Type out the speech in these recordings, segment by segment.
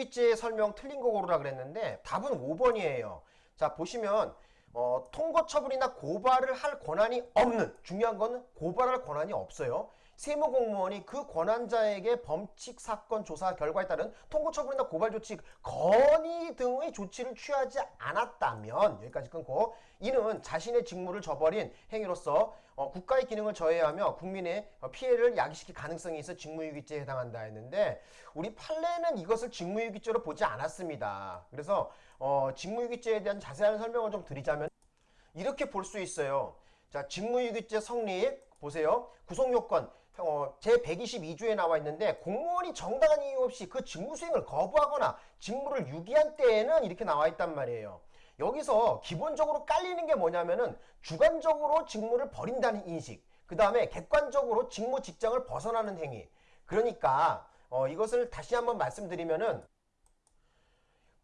직무유기죄 설명 틀린 거 고르라 그랬는데 답은 5번이에요. 자 보시면 어, 통고 처분이나 고발을 할 권한이 없는 중요한 거는 고발할 권한이 없어요. 세무공무원이 그 권한자에게 범칙 사건 조사 결과에 따른 통고 처분이나 고발 조치 건의 등의 조치를 취하지 않았다면 여기까지 끊고 이는 자신의 직무를 저버린 행위로서 어, 국가의 기능을 저해하며 국민의 어, 피해를 야기시킬 가능성이 있어 직무유기죄에 해당한다 했는데 우리 판례는 이것을 직무유기죄로 보지 않았습니다. 그래서 어, 직무유기죄에 대한 자세한 설명을 좀 드리자면 이렇게 볼 수 있어요. 자, 직무유기죄 성립 보세요. 구속요건 어, 제 122조에 나와 있는데 공무원이 정당한 이유 없이 그 직무 수행을 거부하거나 직무를 유기한 때에는 이렇게 나와 있단 말이에요. 여기서 기본적으로 깔리는 게 뭐냐면은 주관적으로 직무를 버린다는 인식 그 다음에 객관적으로 직무 직장을 벗어나는 행위 그러니까 어, 이것을 다시 한번 말씀드리면은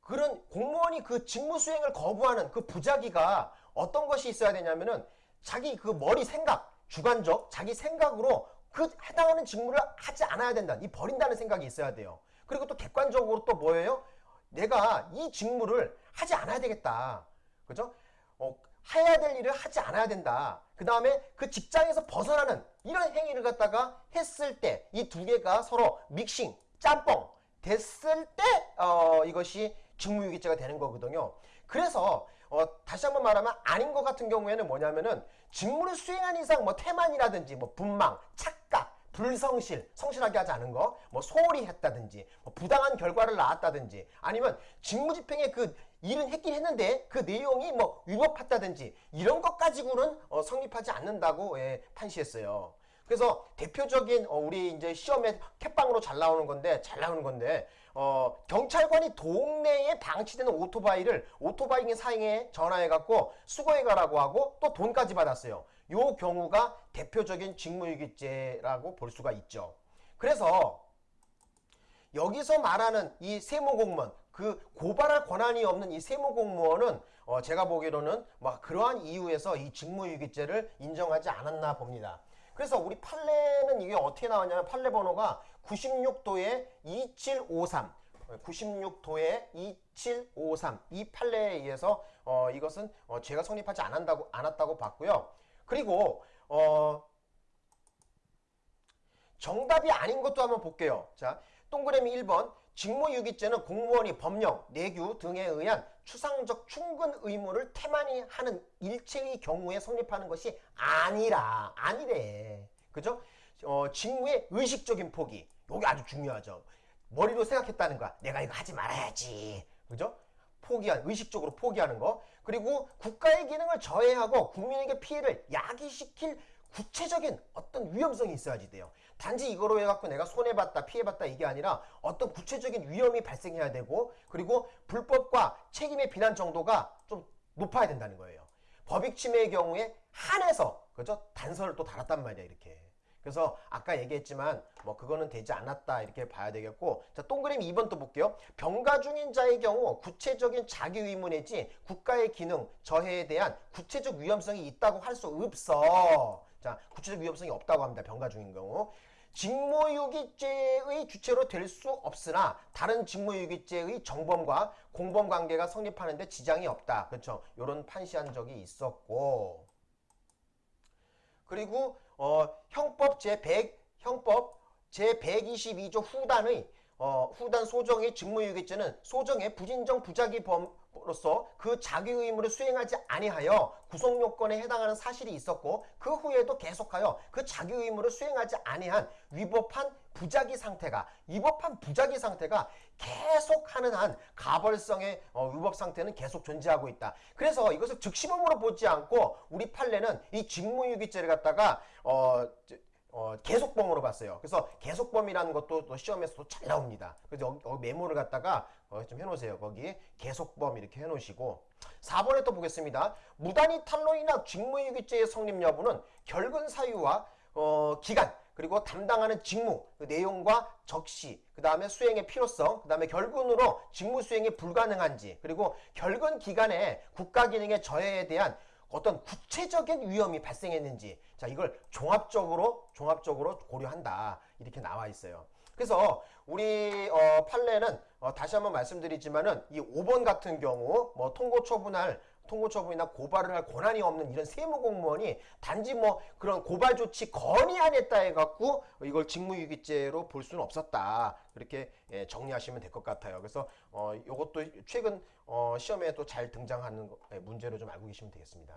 그런 공무원이 그 직무 수행을 거부하는 그 부작위가 어떤 것이 있어야 되냐면은 자기 그 머리 생각, 주관적 자기 생각으로 그 해당하는 직무를 하지 않아야 된다. 이 버린다는 생각이 있어야 돼요. 그리고 또 객관적으로 또 뭐예요? 내가 이 직무를 하지 않아야 되겠다. 그죠? 어, 해야 될 일을 하지 않아야 된다. 그 다음에 그 직장에서 벗어나는 이런 행위를 갖다가 했을 때 이 두 개가 서로 믹싱, 짬뽕 됐을 때 어, 이것이 직무유기죄가 되는 거거든요. 그래서 어, 다시 한번 말하면 아닌 것 같은 경우에는 뭐냐면은 직무를 수행한 이상 뭐 태만이라든지 뭐 분망, 착각, 불성실, 성실하게 하지 않은 거, 뭐 소홀히 했다든지, 뭐 부당한 결과를 낳았다든지, 아니면 직무집행에 그 일은 했긴 했는데 그 내용이 뭐 위법했다든지 이런 것 가지고는 어, 성립하지 않는다고 예, 판시했어요. 그래서 대표적인 어, 우리 이제 시험에 캣방으로 잘 나오는 건데 잘 나오는 건데 어, 경찰관이 동네에 방치되는 오토바이를 오토바이 사행에 전화해 갖고 수거해 가라고 하고 또 돈까지 받았어요. 요 경우가 대표적인 직무유기죄라고 볼 수가 있죠. 그래서 여기서 말하는 이 세무공무원 그 고발할 권한이 없는 이 세무공무원은 어 제가 보기로는 막 그러한 이유에서 이 직무유기죄를 인정하지 않았나 봅니다. 그래서 우리 판례는 이게 어떻게 나왔냐면 판례 번호가 96도에 2753 96도에 2753 이 판례에 의해서 어, 이것은 어, 죄가 성립하지 않았다고, 않았다고 봤고요. 그리고 어, 정답이 아닌 것도 한번 볼게요. 자, 동그라미 1번 직무유기죄는 공무원이 법령, 내규 등에 의한 추상적 충분 의무를 태만히 하는 일체의 경우에 성립하는 것이 아니라 아니래. 그죠? 어, 직무의 의식적인 포기. 요게 아주 중요하죠. 머리로 생각했다는 거야. 내가 이거 하지 말아야지. 그죠? 포기한 의식적으로 포기하는 거 그리고 국가의 기능을 저해하고 국민에게 피해를 야기시킬 구체적인 어떤 위험성이 있어야지 돼요. 단지 이거로 해갖고 내가 손해봤다, 피해봤다 이게 아니라 어떤 구체적인 위험이 발생해야 되고 그리고 불법과 책임의 비난 정도가 좀 높아야 된다는 거예요. 법익 침해의 경우에 한해서 그죠? 단서를 또 달았단 말이야 이렇게. 그래서 아까 얘기했지만 뭐 그거는 되지 않았다 이렇게 봐야 되겠고 자 동그라미 2번 또 볼게요. 병가 중인 자의 경우 구체적인 자기 의무 내지 국가의 기능 저해에 대한 구체적 위험성이 있다고 할 수 없어. 자 구체적 위험성이 없다고 합니다. 병가 중인 경우. 직무유기죄의 주체로 될 수 없으나 다른 직무유기죄의 정범과 공범관계가 성립하는 데 지장이 없다. 그렇죠. 이런 판시한 적이 있었고 그리고 어, 형법 제100 형법 제122조 후단의 어, 후단 소정의 직무유기죄는 소정의 부진정 부작위 범으로서 그 자기 의무를 수행하지 아니하여 구속 요건에 해당하는 사실이 있었고 그 후에도 계속하여 그 자기 의무를 수행하지 아니한 위법한 부작위 상태가 위법한 부작위 상태가 계속하는 한 가벌성의 어, 위법 상태는 계속 존재하고 있다. 그래서 이것을 즉시범으로 보지 않고 우리 판례는 이 직무유기죄를 갖다가 어 어, 계속범으로 봤어요. 그래서 계속범이라는 것도 또 시험에서도 잘 나옵니다. 그래서 여기, 메모를 갖다가 어, 좀 해놓으세요. 거기 계속범 이렇게 해놓으시고 4번에 또 보겠습니다. 무단위 탈로이나 직무유기죄의 성립 여부는 결근 사유와 어, 기간 그리고 담당하는 직무, 그 내용과 적시, 그 다음에 수행의 필요성, 그 다음에 결근으로 직무 수행이 불가능한지, 그리고 결근 기간에 국가 기능의 저해에 대한 어떤 구체적인 위험이 발생했는지 자 이걸 종합적으로 종합적으로 고려한다 이렇게 나와 있어요 그래서 우리 어, 판례는 어, 다시 한번 말씀드리지만은 이 5번 같은 경우 뭐 통고 처분할 통고 처분이나 고발을 할 권한이 없는 이런 세무 공무원이 단지 뭐 그런 고발 조치 건의 안 했다 해갖고 이걸 직무유기죄로 볼 수는 없었다 그렇게 예, 정리하시면 될 것 같아요. 그래서 어, 이것도 최근 어, 시험에 또 잘 등장하는 거- 예, 문제로 좀 알고 계시면 되겠습니다.